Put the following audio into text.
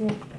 Yeah.